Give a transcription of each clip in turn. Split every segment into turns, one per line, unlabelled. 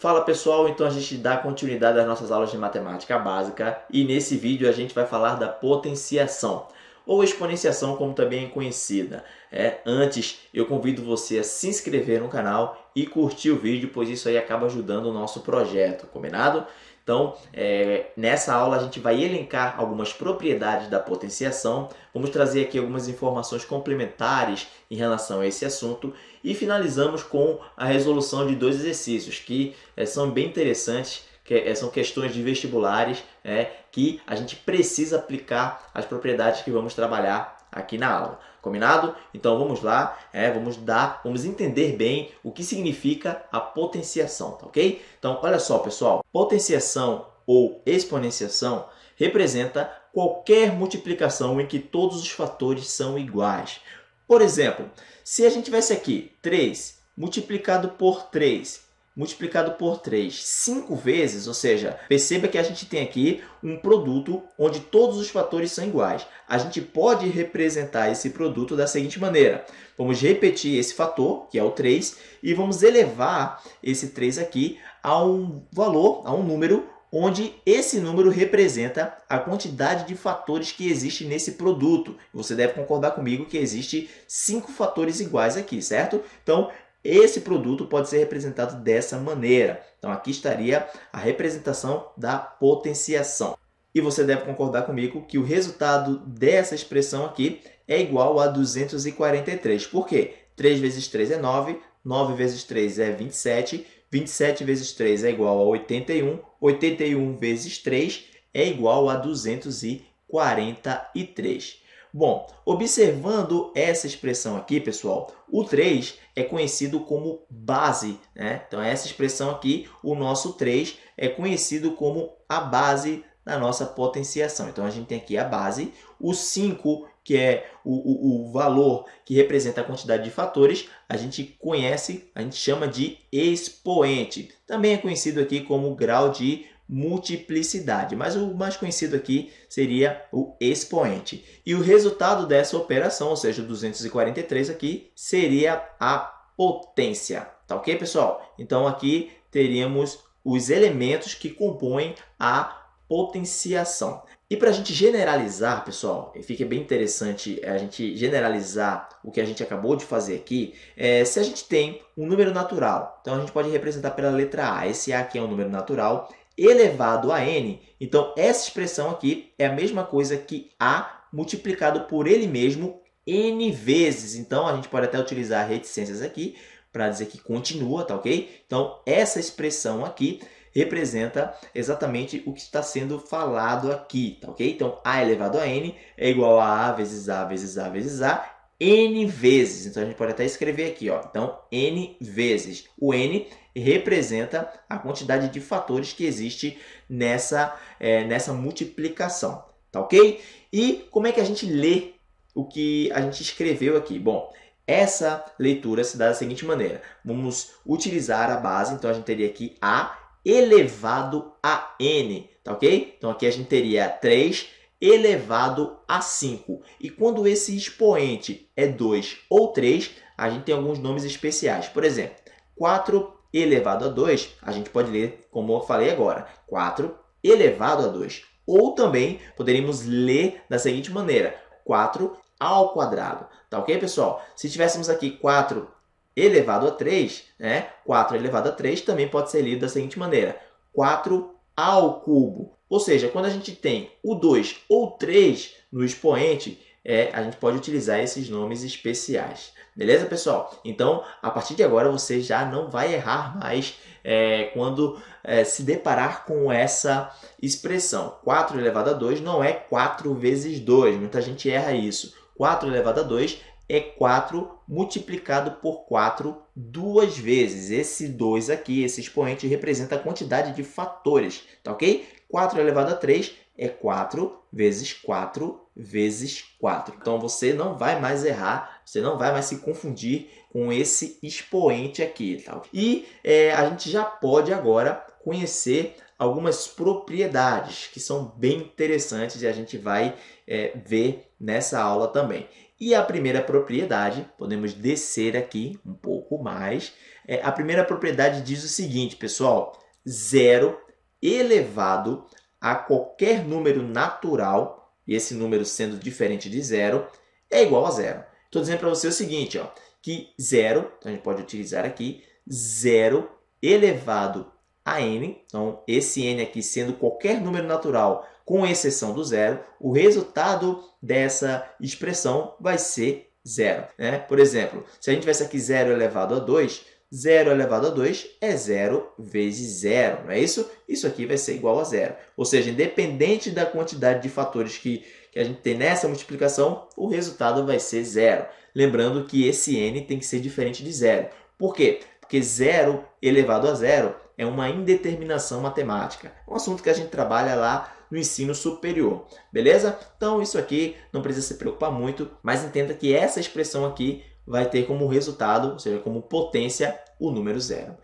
Fala pessoal, então a gente dá continuidade às nossas aulas de matemática básica e nesse vídeo a gente vai falar da potenciação ou exponenciação como também é conhecida. É, antes eu convido você a se inscrever no canal e curtir o vídeo, pois isso aí acaba ajudando o nosso projeto, combinado? Então, é, nessa aula a gente vai elencar algumas propriedades da potenciação, vamos trazer aqui algumas informações complementares em relação a esse assunto e finalizamos com a resolução de dois exercícios que é, são bem interessantes, que é, são questões de vestibulares é, que a gente precisa aplicar as propriedades que vamos trabalhar aqui na aula. Combinado? Então vamos lá, é, vamos dar, vamos entender bem o que significa a potenciação, tá ok? Então olha só pessoal, potenciação ou exponenciação representa qualquer multiplicação em que todos os fatores são iguais. Por exemplo, se a gente tivesse aqui 3 multiplicado por 3 multiplicado por 3 cinco vezes, ou seja, perceba que a gente tem aqui um produto onde todos os fatores são iguais. A gente pode representar esse produto da seguinte maneira. Vamos repetir esse fator, que é o 3, e vamos elevar esse 3 aqui a um valor, a um número onde esse número representa a quantidade de fatores que existe nesse produto. Você deve concordar comigo que existe cinco fatores iguais aqui, certo? Então, esse produto pode ser representado dessa maneira. Então, aqui estaria a representação da potenciação. E você deve concordar comigo que o resultado dessa expressão aqui é igual a 243. Por quê? 3 vezes 3 é 9, 9 vezes 3 é 27, 27 vezes 3 é igual a 81, 81 vezes 3 é igual a 243. Bom, observando essa expressão aqui, pessoal, o 3 é conhecido como base. Né? Então, essa expressão aqui, o nosso 3, é conhecido como a base da nossa potenciação. Então, a gente tem aqui a base, o 5, que é o, o, o valor que representa a quantidade de fatores, a gente conhece, a gente chama de expoente. Também é conhecido aqui como grau de multiplicidade, mas o mais conhecido aqui seria o expoente. E o resultado dessa operação, ou seja, 243 aqui, seria a potência. Tá ok, pessoal? Então, aqui teríamos os elementos que compõem a potenciação. E para a gente generalizar, pessoal, e fica bem interessante a gente generalizar o que a gente acabou de fazer aqui, é, se a gente tem um número natural, então a gente pode representar pela letra A. Esse A aqui é um número natural, elevado a n. Então, essa expressão aqui é a mesma coisa que a multiplicado por ele mesmo n vezes. Então, a gente pode até utilizar reticências aqui para dizer que continua, tá ok? Então, essa expressão aqui representa exatamente o que está sendo falado aqui, tá ok? Então, a elevado a n é igual a a vezes a vezes a vezes a n vezes. Então, a gente pode até escrever aqui, ó. Então, n vezes. O n representa a quantidade de fatores que existe nessa, é, nessa multiplicação, tá ok? E como é que a gente lê o que a gente escreveu aqui? Bom, essa leitura se dá da seguinte maneira. Vamos utilizar a base, então a gente teria aqui a elevado a n, tá ok? Então aqui a gente teria 3 elevado a 5. E quando esse expoente é 2 ou 3, a gente tem alguns nomes especiais. Por exemplo, 4 elevado a 2, a gente pode ler como eu falei agora, 4 elevado a 2. Ou também poderíamos ler da seguinte maneira, 4 ao quadrado. Tá ok, pessoal? Se tivéssemos aqui 4 elevado a 3, né? 4 elevado a 3 também pode ser lido da seguinte maneira, 4 ao cubo. Ou seja, quando a gente tem o 2 ou 3 no expoente, é, a gente pode utilizar esses nomes especiais. Beleza, pessoal? Então, a partir de agora, você já não vai errar mais é, quando é, se deparar com essa expressão. 4 elevado a 2 não é 4 vezes 2. Muita gente erra isso. 4 elevado a 2 é 4 multiplicado por 4 duas vezes. Esse 2 aqui, esse expoente, representa a quantidade de fatores, tá ok? 4 elevado a 3 é 4 vezes 4 vezes 4. Então, você não vai mais errar, você não vai mais se confundir com esse expoente aqui. Tá? E é, a gente já pode agora conhecer algumas propriedades que são bem interessantes e a gente vai é, ver nessa aula também. E a primeira propriedade, podemos descer aqui um pouco mais. É, a primeira propriedade diz o seguinte, pessoal, zero elevado a qualquer número natural, e esse número sendo diferente de zero, é igual a zero. Estou dizendo para você o seguinte, ó, que zero, então a gente pode utilizar aqui, zero elevado a n, então esse n aqui sendo qualquer número natural com exceção do zero, o resultado dessa expressão vai ser zero. Né? Por exemplo, se a gente tivesse aqui zero elevado a 2, 0 elevado a 2 é 0 vezes 0, não é isso? Isso aqui vai ser igual a zero. Ou seja, independente da quantidade de fatores que, que a gente tem nessa multiplicação, o resultado vai ser zero. Lembrando que esse n tem que ser diferente de zero. Por quê? Porque 0 elevado a zero é uma indeterminação matemática. É um assunto que a gente trabalha lá no ensino superior, beleza? Então, isso aqui não precisa se preocupar muito, mas entenda que essa expressão aqui vai ter como resultado, ou seja, como potência, o número zero.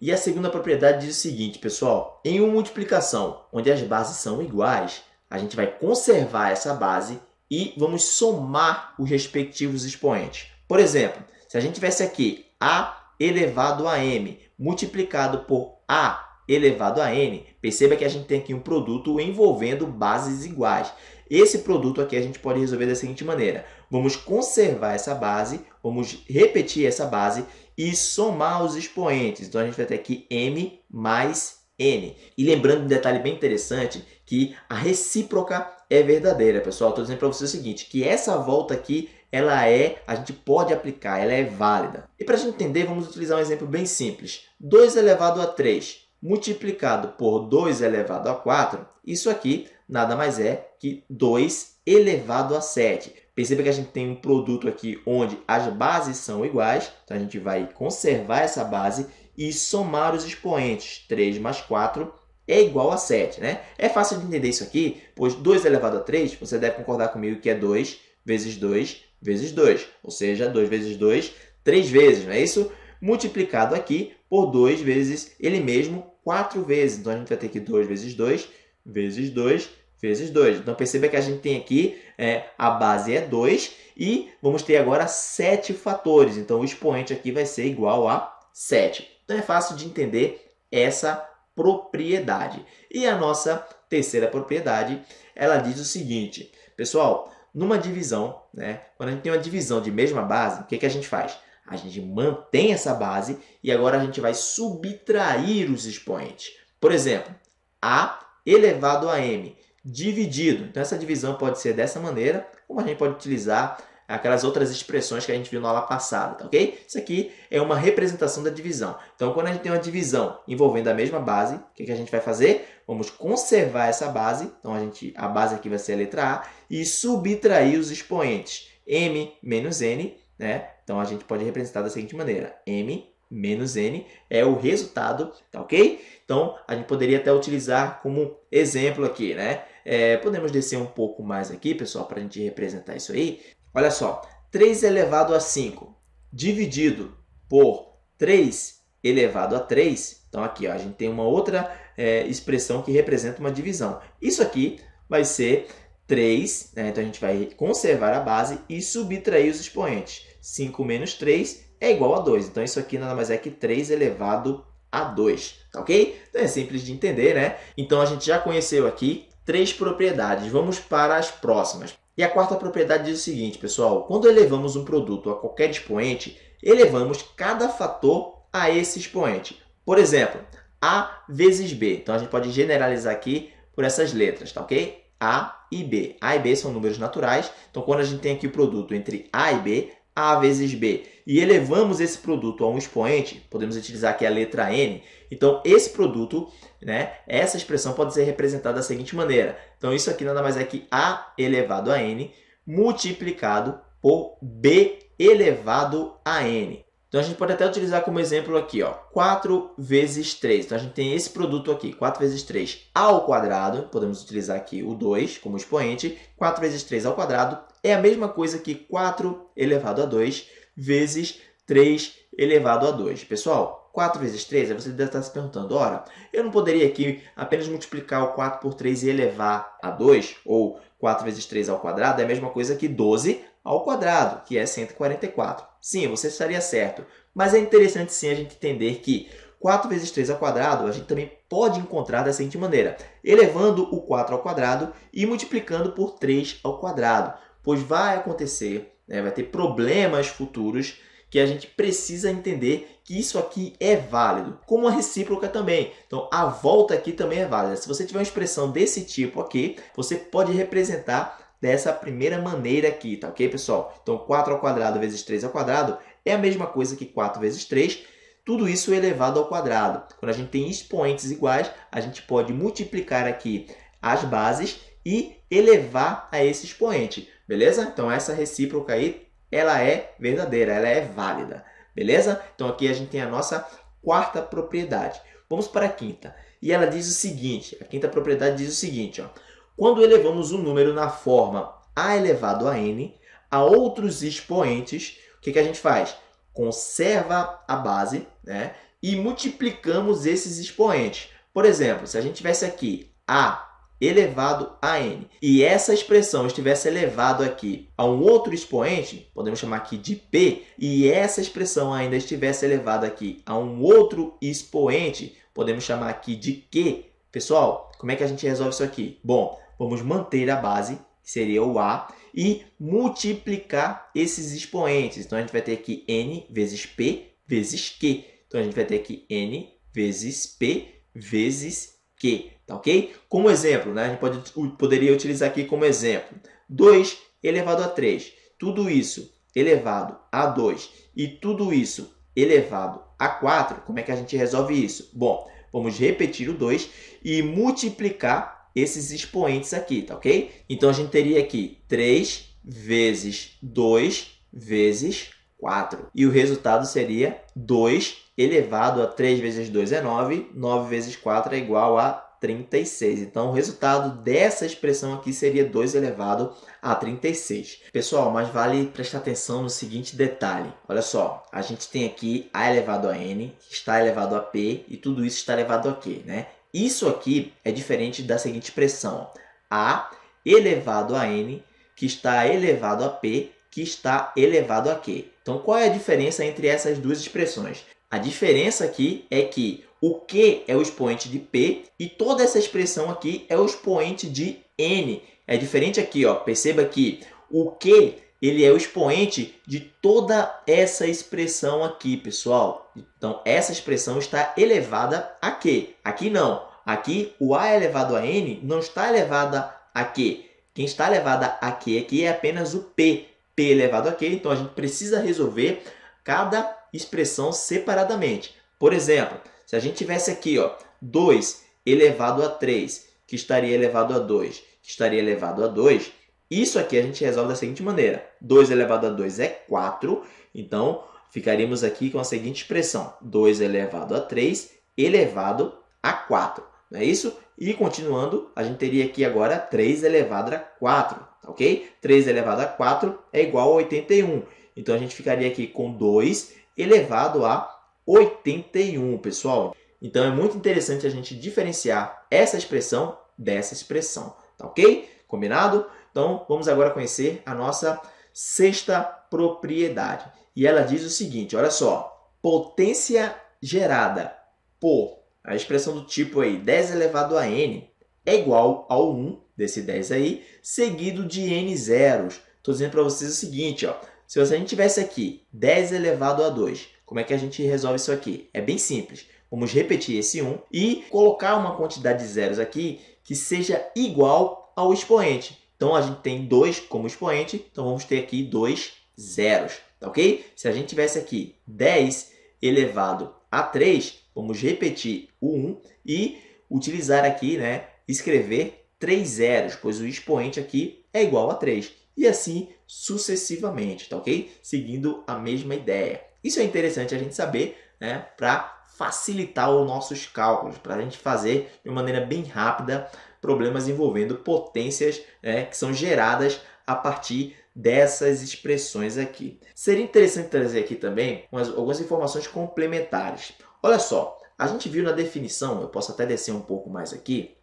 E a segunda propriedade diz o seguinte, pessoal, em uma multiplicação onde as bases são iguais, a gente vai conservar essa base e vamos somar os respectivos expoentes. Por exemplo, se a gente tivesse aqui a elevado a m multiplicado por a elevado a n, perceba que a gente tem aqui um produto envolvendo bases iguais. Esse produto aqui a gente pode resolver da seguinte maneira. Vamos conservar essa base, vamos repetir essa base e somar os expoentes. Então, a gente vai ter aqui m mais n. E lembrando um detalhe bem interessante, que a recíproca é verdadeira, pessoal. Estou dizendo para você o seguinte, que essa volta aqui, ela é, a gente pode aplicar, ela é válida. E para a gente entender, vamos utilizar um exemplo bem simples. 2 elevado a 3 multiplicado por 2 elevado a 4, isso aqui nada mais é que 2 elevado a 7. Perceba que a gente tem um produto aqui onde as bases são iguais, então a gente vai conservar essa base e somar os expoentes. 3 mais 4 é igual a 7, né? É fácil de entender isso aqui, pois 2 elevado a 3, você deve concordar comigo que é 2 vezes 2 vezes 2, ou seja, 2 vezes 2, 3 vezes, não é isso? Multiplicado aqui por 2 vezes ele mesmo 4 vezes. Então, a gente vai ter aqui 2 vezes 2 vezes 2 vezes 2. Então, perceba que a gente tem aqui, é, a base é 2 e vamos ter agora 7 fatores. Então, o expoente aqui vai ser igual a 7. Então, é fácil de entender essa propriedade. E a nossa terceira propriedade, ela diz o seguinte, pessoal, numa divisão, né, quando a gente tem uma divisão de mesma base, o que, que a gente faz? A gente mantém essa base e agora a gente vai subtrair os expoentes. Por exemplo, A elevado a M dividido. Então, essa divisão pode ser dessa maneira, como a gente pode utilizar aquelas outras expressões que a gente viu na aula passada, tá ok? Isso aqui é uma representação da divisão. Então, quando a gente tem uma divisão envolvendo a mesma base, o que, que a gente vai fazer? Vamos conservar essa base, então a, gente, a base aqui vai ser a letra A, e subtrair os expoentes m menos n, né? Então, a gente pode representar da seguinte maneira. M menos N é o resultado, tá ok? Então, a gente poderia até utilizar como exemplo aqui, né? É, podemos descer um pouco mais aqui, pessoal, para a gente representar isso aí. Olha só, 3 elevado a 5 dividido por 3 elevado a 3. Então, aqui ó, a gente tem uma outra é, expressão que representa uma divisão. Isso aqui vai ser 3, né? então a gente vai conservar a base e subtrair os expoentes. 5 menos 3 é igual a 2. Então, isso aqui nada mais é que 3 elevado a 2, tá ok? Então, é simples de entender, né? Então, a gente já conheceu aqui três propriedades. Vamos para as próximas. E a quarta propriedade diz o seguinte, pessoal. Quando elevamos um produto a qualquer expoente, elevamos cada fator a esse expoente. Por exemplo, A vezes B. Então, a gente pode generalizar aqui por essas letras, tá ok? A e B. A e B são números naturais. Então, quando a gente tem aqui o produto entre A e B, a vezes B, e elevamos esse produto a um expoente, podemos utilizar aqui a letra N, então esse produto, né, essa expressão pode ser representada da seguinte maneira. Então isso aqui nada mais é que A elevado a N multiplicado por B elevado a N. Então, a gente pode até utilizar como exemplo aqui, ó, 4 vezes 3. Então, a gente tem esse produto aqui, 4 vezes 3 ao quadrado. Podemos utilizar aqui o 2 como expoente. 4 vezes 3 ao quadrado é a mesma coisa que 4 elevado a 2 vezes 3 elevado a 2. Pessoal, 4 vezes 3, aí você deve estar se perguntando, ora, eu não poderia aqui apenas multiplicar o 4 por 3 e elevar a 2? Ou 4 vezes 3 ao quadrado é a mesma coisa que 12 ao quadrado, que é 144. Sim, você estaria certo, mas é interessante sim a gente entender que 4 vezes 3 ao quadrado, a gente também pode encontrar da seguinte maneira, elevando o 4 ao quadrado e multiplicando por 3 ao quadrado, pois vai acontecer, né, vai ter problemas futuros que a gente precisa entender que isso aqui é válido, como a recíproca também. Então, a volta aqui também é válida. Se você tiver uma expressão desse tipo aqui, você pode representar dessa primeira maneira aqui, tá ok, pessoal? Então, 4 ao quadrado vezes 3 ao quadrado é a mesma coisa que 4 vezes 3, tudo isso elevado ao quadrado. Quando a gente tem expoentes iguais, a gente pode multiplicar aqui as bases e elevar a esse expoente, beleza? Então, essa recíproca aí, ela é verdadeira, ela é válida, beleza? Então, aqui a gente tem a nossa quarta propriedade. Vamos para a quinta. E ela diz o seguinte, a quinta propriedade diz o seguinte, ó. Quando elevamos um número na forma a elevado a n a outros expoentes, o que, que a gente faz? conserva a base né, e multiplicamos esses expoentes. Por exemplo, se a gente tivesse aqui a elevado a n e essa expressão estivesse elevado aqui a um outro expoente, podemos chamar aqui de p, e essa expressão ainda estivesse elevada aqui a um outro expoente, podemos chamar aqui de q. Pessoal, como é que a gente resolve isso aqui? Bom, vamos manter a base, que seria o a, e multiplicar esses expoentes. Então, a gente vai ter aqui n vezes p vezes q. Então, a gente vai ter aqui n vezes p vezes q, tá ok? Como exemplo, né? a gente pode, poderia utilizar aqui como exemplo 2 elevado a 3. Tudo isso elevado a 2 e tudo isso elevado a 4. Como é que a gente resolve isso? Bom, vamos repetir o 2 e multiplicar esses expoentes aqui, tá ok? Então, a gente teria aqui 3 vezes 2 vezes 4. E o resultado seria 2 elevado a 3 vezes 2 é 9, 9 vezes 4 é igual a 36. Então, o resultado dessa expressão aqui seria 2 elevado a 36. Pessoal, mas vale prestar atenção no seguinte detalhe. Olha só, a gente tem aqui a elevado a n, está elevado a p, e tudo isso está elevado a q, né? Isso aqui é diferente da seguinte expressão. A elevado a n, que está elevado a p, que está elevado a q. Então, qual é a diferença entre essas duas expressões? A diferença aqui é que o q é o expoente de p e toda essa expressão aqui é o expoente de n. É diferente aqui, ó. perceba que o q ele é o expoente de toda essa expressão aqui, pessoal. Então, essa expressão está elevada a q. Aqui não. Aqui, o a elevado a n não está elevada a q. Quem está elevada a q aqui é apenas o p. p elevado a q. Então, a gente precisa resolver cada expressão separadamente. Por exemplo, se a gente tivesse aqui ó, 2 elevado a 3, que estaria elevado a 2, que estaria elevado a 2, isso aqui a gente resolve da seguinte maneira. 2 elevado a 2 é 4, então ficaríamos aqui com a seguinte expressão. 2 elevado a 3 elevado a 4, não é isso? E continuando, a gente teria aqui agora 3 elevado a 4, tá ok? 3 elevado a 4 é igual a 81. Então, a gente ficaria aqui com 2 elevado a 81, pessoal. Então, é muito interessante a gente diferenciar essa expressão dessa expressão, tá ok? Combinado? Então, vamos agora conhecer a nossa sexta propriedade. E ela diz o seguinte, olha só, potência gerada por, a expressão do tipo aí, 10 elevado a n é igual ao 1 desse 10 aí, seguido de n zeros. Estou dizendo para vocês o seguinte, ó, se a gente tivesse aqui 10 elevado a 2, como é que a gente resolve isso aqui? É bem simples. Vamos repetir esse 1 e colocar uma quantidade de zeros aqui que seja igual ao expoente. Então, a gente tem 2 como expoente, então vamos ter aqui dois zeros, tá ok? Se a gente tivesse aqui 10 elevado a 3, vamos repetir o 1 e utilizar aqui, né, escrever 3 zeros, pois o expoente aqui é igual a 3. E assim sucessivamente, tá ok? Seguindo a mesma ideia. Isso é interessante a gente saber, né, para facilitar os nossos cálculos, para a gente fazer de maneira bem rápida problemas envolvendo potências né, que são geradas a partir dessas expressões aqui. Seria interessante trazer aqui também umas, algumas informações complementares. Olha só, a gente viu na definição, eu posso até descer um pouco mais aqui.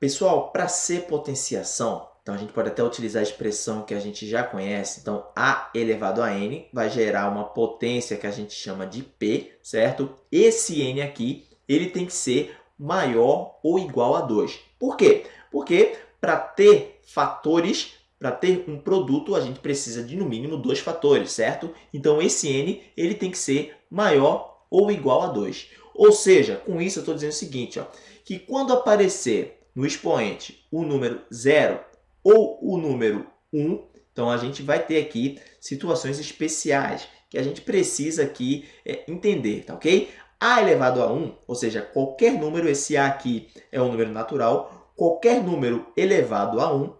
Pessoal, para ser potenciação, Então, a gente pode até utilizar a expressão que a gente já conhece. Então, A elevado a N vai gerar uma potência que a gente chama de P, certo? Esse N aqui, ele tem que ser maior ou igual a 2. Por quê? Porque para ter fatores, para ter um produto, a gente precisa de no mínimo dois fatores, certo? Então, esse N ele tem que ser maior ou igual a 2. Ou seja, com isso eu estou dizendo o seguinte, ó, que quando aparecer no expoente o número 0 ou o número 1, então a gente vai ter aqui situações especiais que a gente precisa aqui é, entender, tá ok? A elevado a 1, ou seja, qualquer número, esse A aqui é um número natural, qualquer número elevado a 1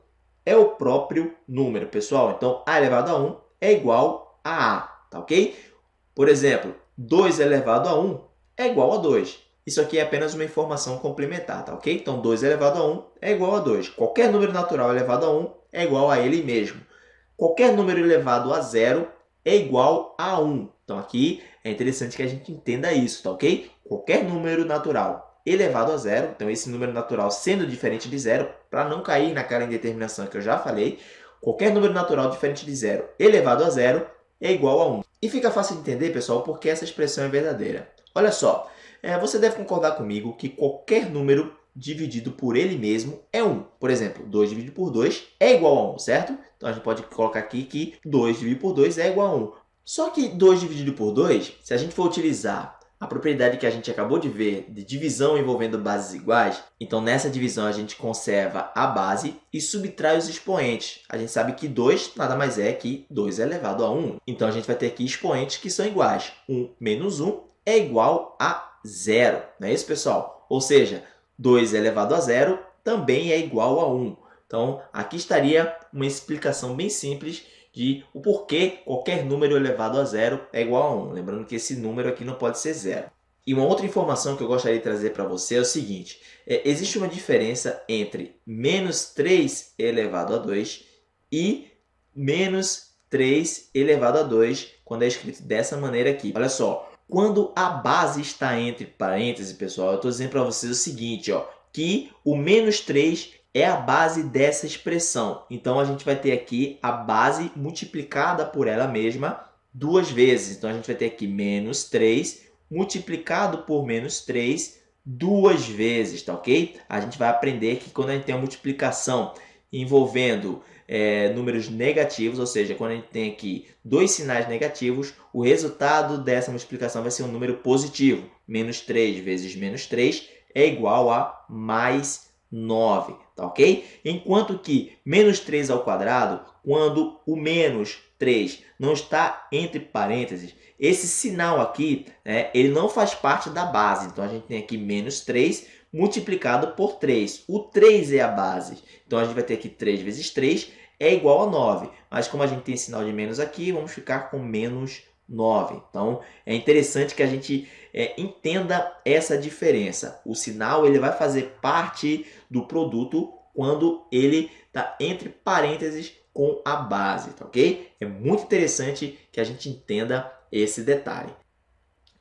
é o próprio número, pessoal. Então, A elevado a 1 é igual a A, tá ok? Por exemplo, 2 elevado a 1 é igual a 2. Isso aqui é apenas uma informação complementar, tá ok? Então, 2 elevado a 1 é igual a 2. Qualquer número natural elevado a 1 é igual a ele mesmo. Qualquer número elevado a zero é igual a 1. Então, aqui é interessante que a gente entenda isso, tá ok? Qualquer número natural elevado a zero, então esse número natural sendo diferente de zero, para não cair naquela indeterminação que eu já falei, qualquer número natural diferente de zero elevado a zero é igual a 1. E fica fácil de entender, pessoal, porque essa expressão é verdadeira. Olha só, é, você deve concordar comigo que qualquer número dividido por ele mesmo é 1. Por exemplo, 2 dividido por 2 é igual a 1, certo? Então, a gente pode colocar aqui que 2 dividido por 2 é igual a 1. Só que 2 dividido por 2, se a gente for utilizar a propriedade que a gente acabou de ver de divisão envolvendo bases iguais, então nessa divisão a gente conserva a base e subtrai os expoentes. A gente sabe que 2 nada mais é que 2 elevado a 1. Então a gente vai ter aqui expoentes que são iguais. 1 menos 1 é igual a zero. Não é isso, pessoal? Ou seja, 2 elevado a zero também é igual a 1. Então, aqui estaria uma explicação bem simples de o porquê qualquer número elevado a zero é igual a 1. Lembrando que esse número aqui não pode ser zero. E uma outra informação que eu gostaria de trazer para você é o seguinte. É, existe uma diferença entre menos 3 elevado a 2 e menos 3 elevado a 2 quando é escrito dessa maneira aqui. Olha só, quando a base está entre parênteses, pessoal, eu estou dizendo para vocês o seguinte, ó, que o menos 3 é a base dessa expressão. Então, a gente vai ter aqui a base multiplicada por ela mesma duas vezes. Então, a gente vai ter aqui menos 3 multiplicado por menos 3 duas vezes, tá ok? A gente vai aprender que quando a gente tem uma multiplicação envolvendo é, números negativos, ou seja, quando a gente tem aqui dois sinais negativos, o resultado dessa multiplicação vai ser um número positivo. Menos 3 vezes menos 3 é igual a mais 9, tá ok? Enquanto que menos 3 ao quadrado, quando o menos 3 não está entre parênteses, esse sinal aqui, né, ele não faz parte da base. Então, a gente tem aqui menos 3 multiplicado por 3. O 3 é a base. Então, a gente vai ter aqui 3 vezes 3 é igual a 9. Mas como a gente tem sinal de menos aqui, vamos ficar com menos 9. Então, é interessante que a gente é, entenda essa diferença. O sinal ele vai fazer parte do produto quando ele está entre parênteses com a base, tá ok? É muito interessante que a gente entenda esse detalhe.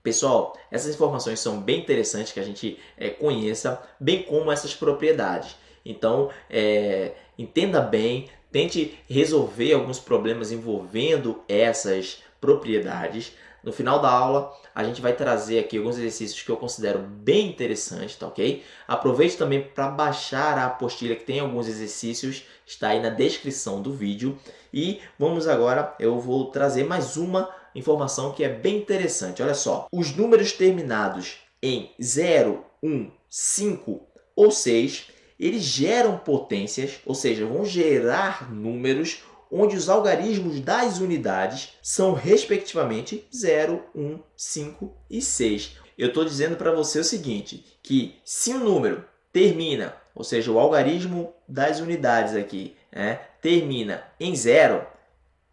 Pessoal, essas informações são bem interessantes que a gente é, conheça, bem como essas propriedades. Então, é, entenda bem, tente resolver alguns problemas envolvendo essas propriedades. No final da aula, a gente vai trazer aqui alguns exercícios que eu considero bem interessantes, tá ok? Aproveite também para baixar a apostila que tem alguns exercícios, está aí na descrição do vídeo. E vamos agora, eu vou trazer mais uma informação que é bem interessante. Olha só, os números terminados em 0, 1, 5 ou 6, eles geram potências, ou seja, vão gerar números onde os algarismos das unidades são respectivamente 0, 1, 5 e 6. Eu estou dizendo para você o seguinte, que se um número termina, ou seja, o algarismo das unidades aqui, né, termina em zero,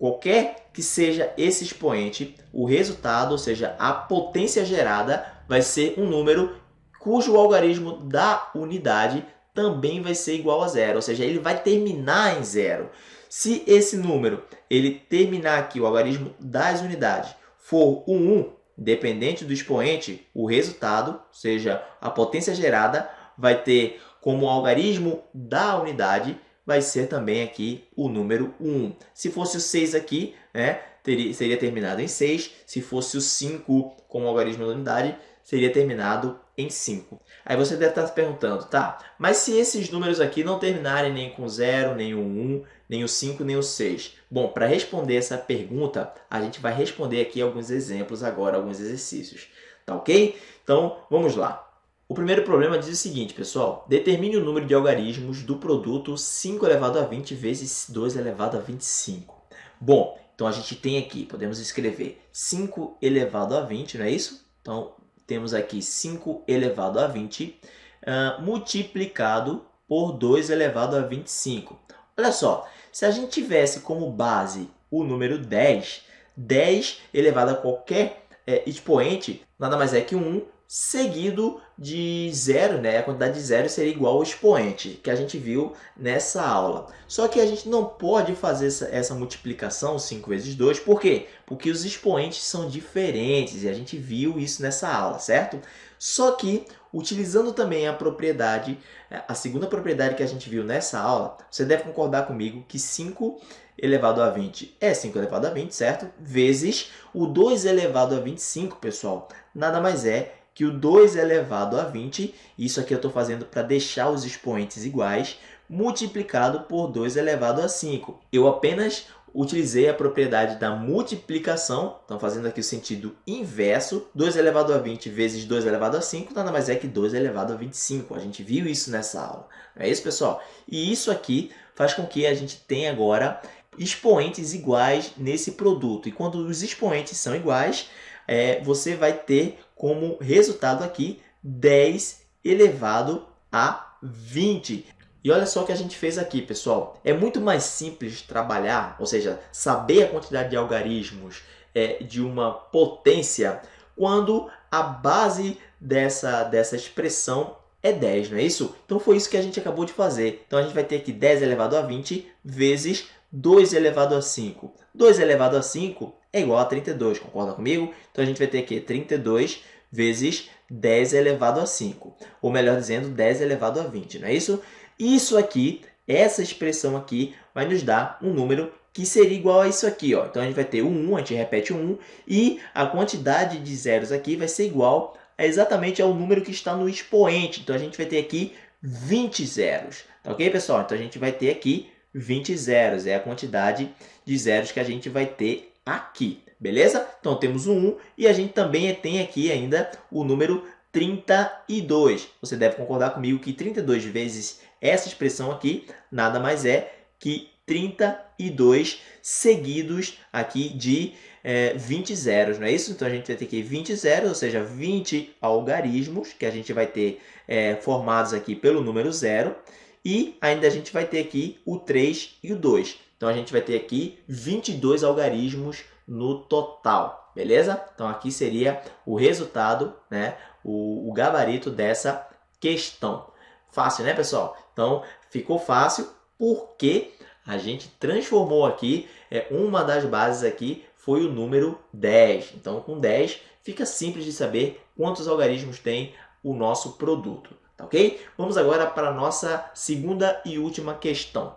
Qualquer que seja esse expoente, o resultado, ou seja, a potência gerada, vai ser um número cujo algarismo da unidade também vai ser igual a zero, ou seja, ele vai terminar em zero. Se esse número ele terminar aqui, o algarismo das unidades, for o 1, dependente do expoente, o resultado, ou seja, a potência gerada, vai ter como algarismo da unidade vai ser também aqui o número 1. Se fosse o 6 aqui, né, teria, seria terminado em 6. Se fosse o 5 como algarismo da unidade, seria terminado em 5. Aí você deve estar se perguntando, tá, mas se esses números aqui não terminarem nem com 0, nem o 1, nem o 5, nem o 6? Bom, para responder essa pergunta, a gente vai responder aqui alguns exemplos agora, alguns exercícios. Tá ok? Então, vamos lá. O primeiro problema diz o seguinte, pessoal. Determine o número de algarismos do produto 5 elevado a 20 vezes 2 elevado a 25. Bom, então a gente tem aqui, podemos escrever 5 elevado a 20, não é isso? Então, temos aqui 5 elevado a 20 uh, multiplicado por 2 elevado a 25. Olha só, se a gente tivesse como base o número 10, 10 elevado a qualquer é, expoente nada mais é que 1 seguido de zero, né? A quantidade de zero seria igual ao expoente que a gente viu nessa aula. Só que a gente não pode fazer essa, essa multiplicação 5 vezes 2, por quê? Porque os expoentes são diferentes e a gente viu isso nessa aula, certo? Só que, utilizando também a propriedade, a segunda propriedade que a gente viu nessa aula, você deve concordar comigo que 5 elevado a 20 é 5 elevado a 20, certo? Vezes o 2 elevado a 25, pessoal, nada mais é que o 2 elevado a 20, isso aqui eu estou fazendo para deixar os expoentes iguais, multiplicado por 2 elevado a 5. Eu apenas utilizei a propriedade da multiplicação, então fazendo aqui o sentido inverso, 2 elevado a 20 vezes 2 elevado a 5, nada mais é que 2 elevado a 25. A gente viu isso nessa aula. Não é isso, pessoal? E isso aqui faz com que a gente tenha agora expoentes iguais nesse produto. E quando os expoentes são iguais, é, você vai ter como resultado aqui 10 elevado a 20. E olha só o que a gente fez aqui, pessoal. É muito mais simples trabalhar, ou seja, saber a quantidade de algarismos é, de uma potência quando a base dessa, dessa expressão é 10, não é isso? Então foi isso que a gente acabou de fazer. Então a gente vai ter aqui 10 elevado a 20 vezes 2 elevado a 5. 2 elevado a 5 é igual a 32, concorda comigo? Então a gente vai ter aqui 32 vezes 10 elevado a 5, ou melhor dizendo, 10 elevado a 20, não é isso? Isso aqui, essa expressão aqui, vai nos dar um número que seria igual a isso aqui. Ó. Então a gente vai ter o 1, a gente repete o 1, e a quantidade de zeros aqui vai ser igual exatamente ao número que está no expoente. Então a gente vai ter aqui 20 zeros. Tá ok, pessoal? Então a gente vai ter aqui 20 zeros, é a quantidade de zeros que a gente vai ter aqui, beleza? Então temos o 1 e a gente também tem aqui ainda o número 32. Você deve concordar comigo que 32 vezes essa expressão aqui nada mais é que 32 seguidos aqui de é, 20 zeros, não é isso? Então a gente vai ter aqui 20 zeros, ou seja, 20 algarismos que a gente vai ter é, formados aqui pelo número zero. E ainda a gente vai ter aqui o 3 e o 2. Então, a gente vai ter aqui 22 algarismos no total, beleza? Então, aqui seria o resultado, né? o, o gabarito dessa questão. Fácil, né, pessoal? Então, ficou fácil porque a gente transformou aqui, é, uma das bases aqui foi o número 10. Então, com 10, fica simples de saber quantos algarismos tem o nosso produto, tá ok? Vamos agora para a nossa segunda e última questão.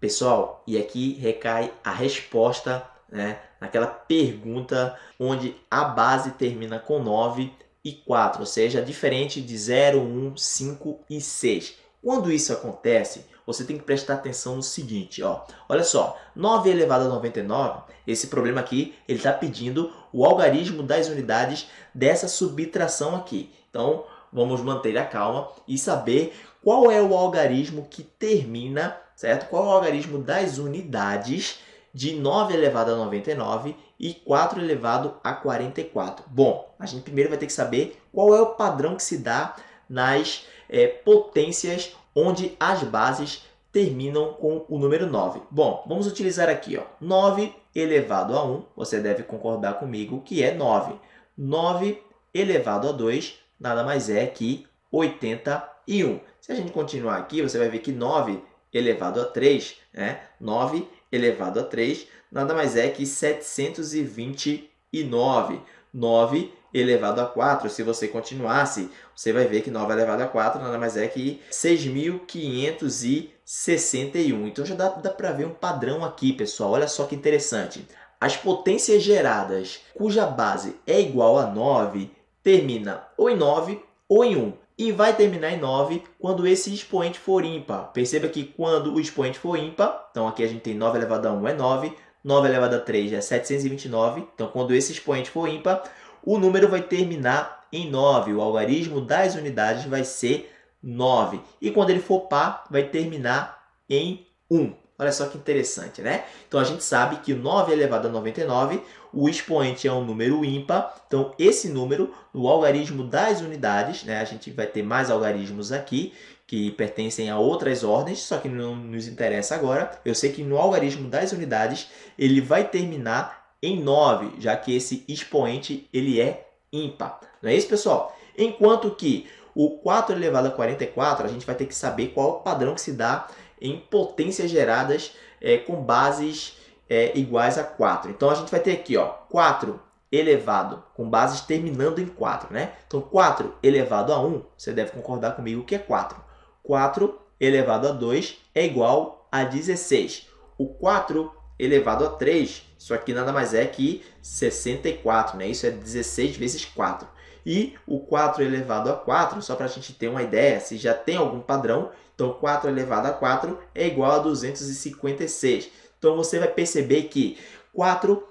Pessoal, e aqui recai a resposta né, naquela pergunta onde a base termina com 9 e 4, ou seja, diferente de 0, 1, 5 e 6. Quando isso acontece, você tem que prestar atenção no seguinte, ó. olha só, 9 elevado a 99, esse problema aqui, ele está pedindo o algarismo das unidades dessa subtração aqui. Então, vamos manter a calma e saber qual é o algarismo que termina certo? Qual é o algarismo das unidades de 9 elevado a 99 e 4 elevado a 44? Bom, a gente primeiro vai ter que saber qual é o padrão que se dá nas é, potências onde as bases terminam com o número 9. Bom, vamos utilizar aqui, ó, 9 elevado a 1, você deve concordar comigo que é 9. 9 elevado a 2 nada mais é que 81. Se a gente continuar aqui, você vai ver que 9 elevado a 3, né? 9 elevado a 3, nada mais é que 729. 9 elevado a 4. Se você continuasse, você vai ver que 9 elevado a 4 nada mais é que 6.561. Então já dá, dá para ver um padrão aqui, pessoal. Olha só que interessante. As potências geradas cuja base é igual a 9 termina ou em 9 ou em 1 e vai terminar em 9 quando esse expoente for ímpar. Perceba que quando o expoente for ímpar, então aqui a gente tem 9 elevado a 1 é 9, 9 elevado a 3 é 729, então quando esse expoente for ímpar, o número vai terminar em 9, o algarismo das unidades vai ser 9. E quando ele for par, vai terminar em 1. Olha só que interessante, né? Então, a gente sabe que 9 elevado a 99, o expoente é um número ímpar. Então, esse número, no algarismo das unidades, né? A gente vai ter mais algarismos aqui, que pertencem a outras ordens, só que não nos interessa agora. Eu sei que no algarismo das unidades, ele vai terminar em 9, já que esse expoente ele é ímpar. Não é isso, pessoal? Enquanto que o 4 elevado a 44, a gente vai ter que saber qual o padrão que se dá em potências geradas é, com bases é, iguais a 4. Então, a gente vai ter aqui ó, 4 elevado com bases terminando em 4. Né? Então, 4 elevado a 1, você deve concordar comigo que é 4. 4 elevado a 2 é igual a 16. O 4 elevado a 3, isso aqui nada mais é que 64, né? Isso é 16 vezes 4. E o 4 elevado a 4, só para a gente ter uma ideia, se já tem algum padrão, então 4 elevado a 4 é igual a 256. Então você vai perceber que 4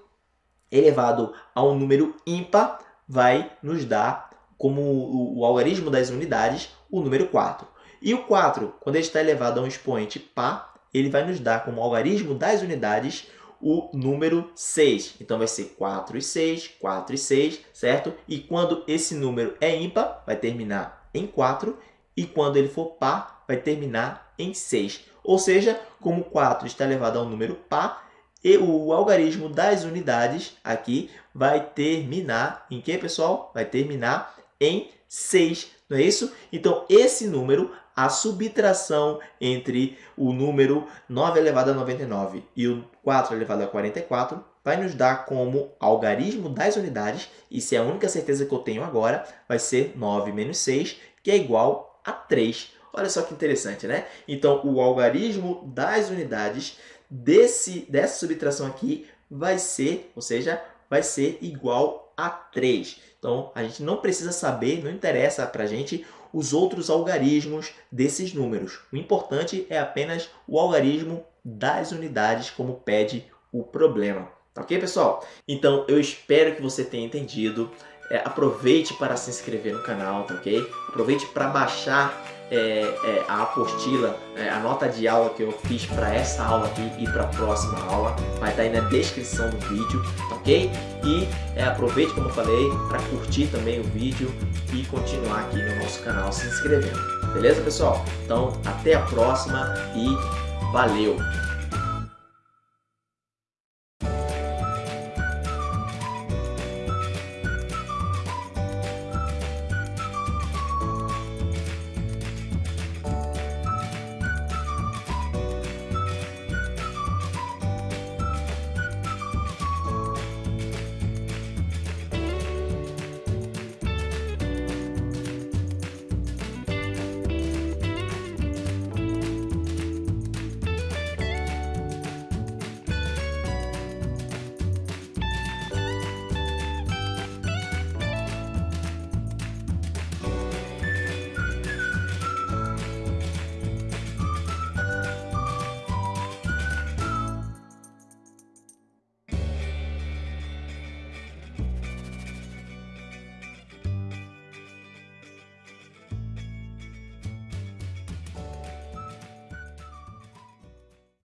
elevado a um número ímpar vai nos dar, como o, o algarismo das unidades, o número 4. E o 4, quando ele está elevado a um expoente par, ele vai nos dar como algarismo das unidades o número 6. Então, vai ser 4 e 6, 4 e 6, certo? E quando esse número é ímpar, vai terminar em 4. E quando ele for par, vai terminar em 6. Ou seja, como 4 está elevado a um número par, e o algarismo das unidades aqui vai terminar em que, pessoal? Vai terminar em 6, não é isso? Então, esse número a subtração entre o número 9 elevado a 99 e o 4 elevado a 44 vai nos dar como algarismo das unidades, e se é a única certeza que eu tenho agora, vai ser 9 menos 6, que é igual a 3. Olha só que interessante, né? Então, o algarismo das unidades desse, dessa subtração aqui vai ser, ou seja, vai ser igual a 3. Então, a gente não precisa saber, não interessa para a gente os outros algarismos desses números. O importante é apenas o algarismo das unidades, como pede o problema. Tá ok, pessoal? Então, eu espero que você tenha entendido. É, aproveite para se inscrever no canal, tá ok? Aproveite para baixar é, é, a apostila, é, a nota de aula que eu fiz para essa aula aqui e para a próxima aula. Vai estar tá aí na descrição do vídeo, ok? E é, aproveite, como eu falei, para curtir também o vídeo e continuar aqui no nosso canal se inscrevendo. Beleza, pessoal? Então, até a próxima e valeu!